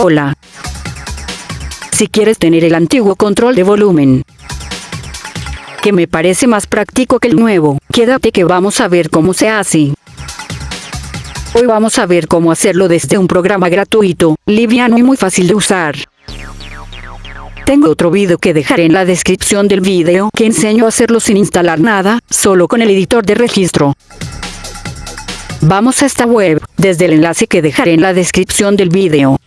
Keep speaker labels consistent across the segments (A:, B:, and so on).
A: Hola. Si quieres tener el antiguo control de volumen, que me parece más práctico que el nuevo, quédate que vamos a ver cómo se hace. Hoy vamos a ver cómo hacerlo desde un programa gratuito, liviano y muy fácil de usar. Tengo otro video que dejaré en la descripción del video que enseño a hacerlo sin instalar nada, solo con el editor de registro. Vamos a esta web, desde el enlace que dejaré en la descripción del video.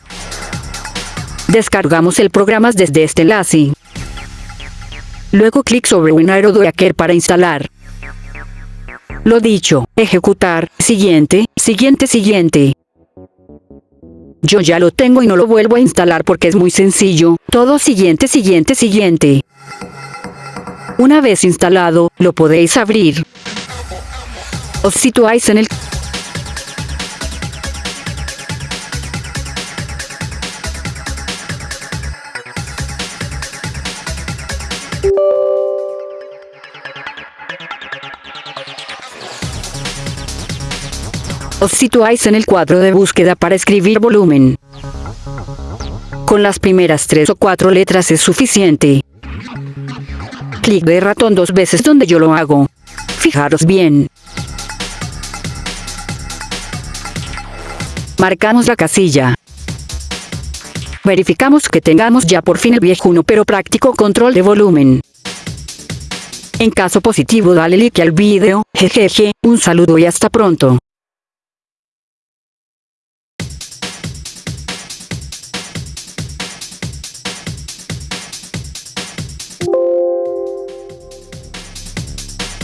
A: Descargamos el programa desde este enlace. Luego clic sobre WinRadio Docker para instalar. Lo dicho, ejecutar, siguiente, siguiente, siguiente. Yo ya lo tengo y no lo vuelvo a instalar porque es muy sencillo, todo siguiente, siguiente, siguiente. Una vez instalado, lo podéis abrir. Os situáis en el Os situáis en el cuadro de búsqueda para escribir volumen. Con las primeras tres o cuatro letras es suficiente. Clic de ratón dos veces donde yo lo hago. Fijaros bien. Marcamos la casilla. Verificamos que tengamos ya por fin el viejuno pero práctico control de volumen. En caso positivo dale like al vídeo, jejeje, un saludo y hasta pronto.